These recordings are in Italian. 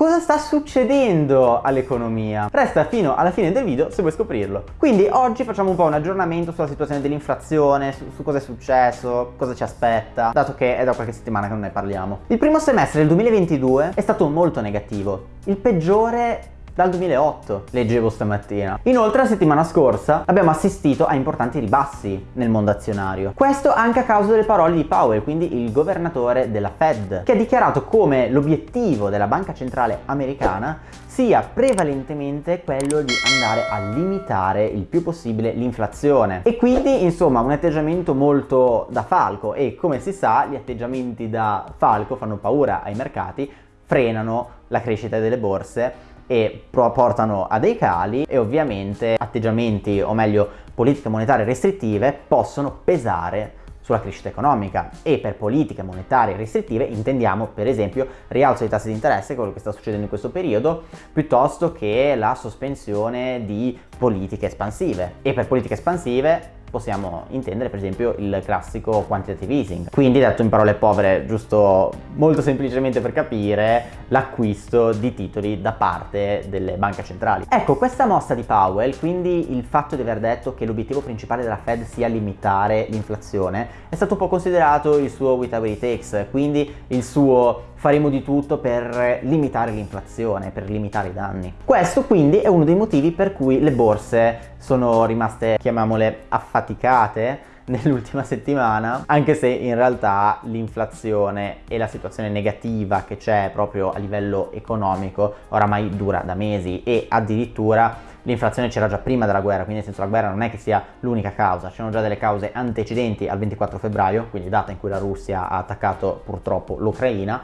Cosa sta succedendo all'economia? Resta fino alla fine del video se vuoi scoprirlo. Quindi oggi facciamo un po' un aggiornamento sulla situazione dell'inflazione, su, su cosa è successo, cosa ci aspetta, dato che è da qualche settimana che non ne parliamo. Il primo semestre del 2022 è stato molto negativo, il peggiore dal 2008, leggevo stamattina. Inoltre la settimana scorsa abbiamo assistito a importanti ribassi nel mondo azionario. Questo anche a causa delle parole di Powell, quindi il governatore della Fed, che ha dichiarato come l'obiettivo della banca centrale americana sia prevalentemente quello di andare a limitare il più possibile l'inflazione e quindi insomma un atteggiamento molto da falco e come si sa gli atteggiamenti da falco fanno paura ai mercati frenano la crescita delle borse e portano a dei cali e ovviamente atteggiamenti o meglio politiche monetarie restrittive possono pesare sulla crescita economica. E per politiche monetarie restrittive intendiamo per esempio rialzo dei tassi di interesse, quello che sta succedendo in questo periodo, piuttosto che la sospensione di politiche espansive. E per politiche espansive possiamo intendere per esempio il classico quantitative easing. Quindi detto in parole povere, giusto molto semplicemente per capire, l'acquisto di titoli da parte delle banche centrali. Ecco, questa mossa di Powell, quindi il fatto di aver detto che l'obiettivo principale della Fed sia limitare l'inflazione, è stato un po' considerato il suo whatever it takes, quindi il suo faremo di tutto per limitare l'inflazione, per limitare i danni. Questo quindi è uno dei motivi per cui le borse sono rimaste, chiamiamole, affaticate nell'ultima settimana, anche se in realtà l'inflazione e la situazione negativa che c'è proprio a livello economico oramai dura da mesi e addirittura l'inflazione c'era già prima della guerra, quindi nel senso la guerra non è che sia l'unica causa, c'erano già delle cause antecedenti al 24 febbraio, quindi data in cui la Russia ha attaccato purtroppo l'Ucraina,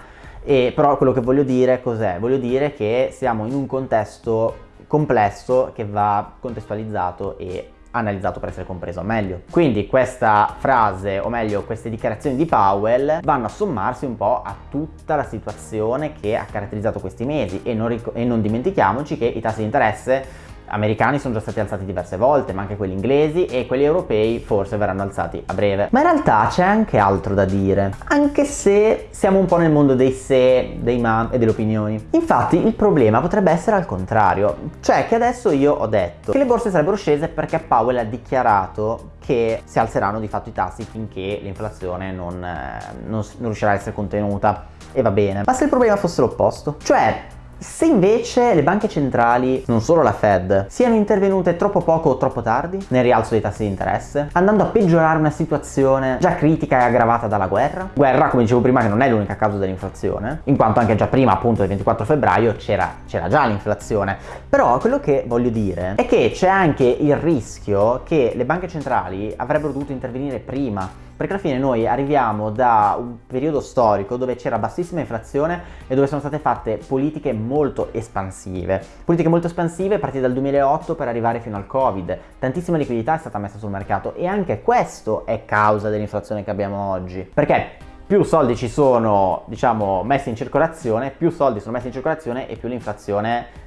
e però quello che voglio dire cos'è? Voglio dire che siamo in un contesto complesso che va contestualizzato e analizzato per essere compreso meglio. Quindi questa frase, o meglio queste dichiarazioni di Powell, vanno a sommarsi un po' a tutta la situazione che ha caratterizzato questi mesi e non, e non dimentichiamoci che i tassi di interesse americani sono già stati alzati diverse volte, ma anche quelli inglesi e quelli europei forse verranno alzati a breve. Ma in realtà c'è anche altro da dire, anche se siamo un po' nel mondo dei se, dei ma e delle opinioni. Infatti il problema potrebbe essere al contrario, cioè che adesso io ho detto che le borse sarebbero scese perché Powell ha dichiarato che si alzeranno di fatto i tassi finché l'inflazione non, eh, non, non riuscirà a essere contenuta e va bene. Ma se il problema fosse l'opposto, cioè se invece le banche centrali, non solo la Fed, siano intervenute troppo poco o troppo tardi nel rialzo dei tassi di interesse, andando a peggiorare una situazione già critica e aggravata dalla guerra, guerra come dicevo prima che non è l'unica causa dell'inflazione, in quanto anche già prima appunto del 24 febbraio c'era già l'inflazione, però quello che voglio dire è che c'è anche il rischio che le banche centrali avrebbero dovuto intervenire prima perché alla fine noi arriviamo da un periodo storico dove c'era bassissima inflazione e dove sono state fatte politiche molto espansive. Politiche molto espansive partite dal 2008 per arrivare fino al Covid. Tantissima liquidità è stata messa sul mercato e anche questo è causa dell'inflazione che abbiamo oggi. Perché più soldi ci sono, diciamo, messi in circolazione, più soldi sono messi in circolazione e più l'inflazione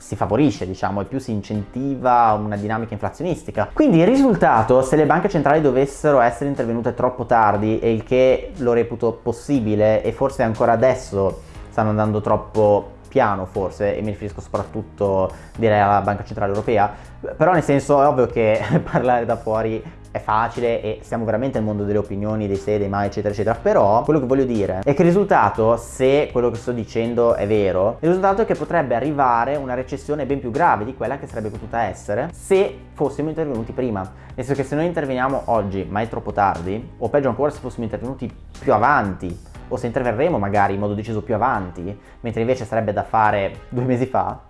si favorisce, diciamo, e più si incentiva una dinamica inflazionistica. Quindi il risultato, se le banche centrali dovessero essere intervenute troppo tardi, e il che lo reputo possibile, e forse ancora adesso stanno andando troppo piano forse, e mi riferisco soprattutto direi alla Banca Centrale Europea, però nel senso è ovvio che parlare da fuori è facile e siamo veramente nel mondo delle opinioni, dei se, dei mai, eccetera, eccetera. Però quello che voglio dire è che il risultato, se quello che sto dicendo è vero, il risultato è che potrebbe arrivare una recessione ben più grave di quella che sarebbe potuta essere se fossimo intervenuti prima. Nel senso che se noi interveniamo oggi, ma è troppo tardi, o peggio ancora se fossimo intervenuti più avanti, o se interverremo magari in modo deciso più avanti, mentre invece sarebbe da fare due mesi fa,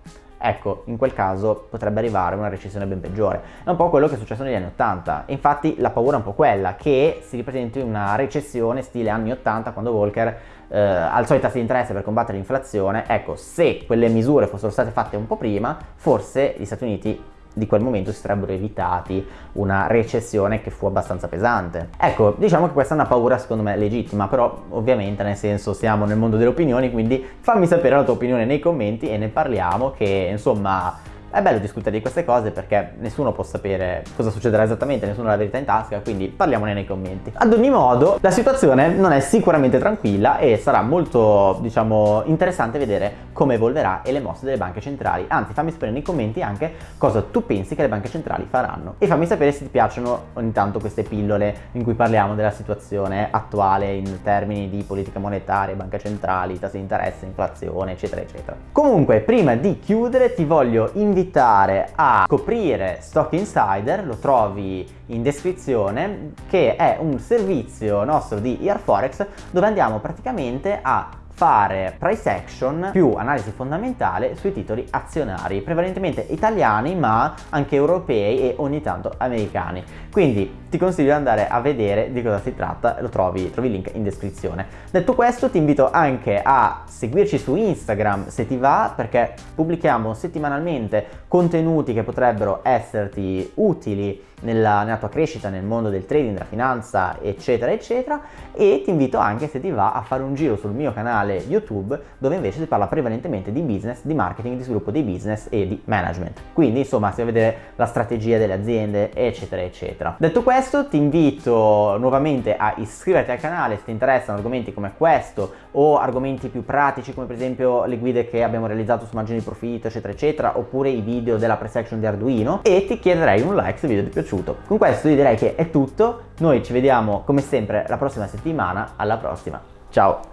ecco, in quel caso potrebbe arrivare una recessione ben peggiore. È un po' quello che è successo negli anni 80. Infatti la paura è un po' quella, che si ripresenti una recessione stile anni 80 quando Volcker eh, alzò i tassi di interesse per combattere l'inflazione. Ecco, se quelle misure fossero state fatte un po' prima, forse gli Stati Uniti di quel momento si sarebbero evitati una recessione che fu abbastanza pesante. Ecco, diciamo che questa è una paura secondo me legittima, però ovviamente nel senso siamo nel mondo delle opinioni, quindi fammi sapere la tua opinione nei commenti e ne parliamo che insomma è bello discutere di queste cose perché nessuno può sapere cosa succederà esattamente, nessuno ha la verità in tasca, quindi parliamone nei commenti. Ad ogni modo, la situazione non è sicuramente tranquilla e sarà molto, diciamo, interessante vedere come evolverà e le mosse delle banche centrali. Anzi, fammi sapere nei commenti anche cosa tu pensi che le banche centrali faranno. E fammi sapere se ti piacciono ogni tanto queste pillole in cui parliamo della situazione attuale in termini di politica monetaria, banche centrali, tassi di interesse, inflazione, eccetera, eccetera. Comunque, prima di chiudere ti voglio invitare a scoprire Stock Insider, lo trovi in descrizione, che è un servizio nostro di Earforex dove andiamo praticamente a fare price action più analisi fondamentale sui titoli azionari, prevalentemente italiani ma anche europei e ogni tanto americani. Quindi ti consiglio di andare a vedere di cosa si tratta, lo trovi, trovi il link in descrizione. Detto questo ti invito anche a seguirci su Instagram se ti va perché pubblichiamo settimanalmente contenuti che potrebbero esserti utili nella, nella, tua crescita nel mondo del trading, della finanza, eccetera, eccetera. E ti invito anche, se ti va, a fare un giro sul mio canale YouTube, dove invece si parla prevalentemente di business, di marketing, di sviluppo dei business e di management. Quindi, insomma, si va a vedere la strategia delle aziende, eccetera, eccetera. Detto questo, ti invito nuovamente a iscriverti al canale se ti interessano argomenti come questo o argomenti più pratici come per esempio le guide che abbiamo realizzato su margini di profitto, eccetera, eccetera, oppure i video della pre-section di Arduino e ti chiederei un like se il video ti è piaciuto piaciuto. Con questo io direi che è tutto, noi ci vediamo come sempre la prossima settimana, alla prossima, ciao!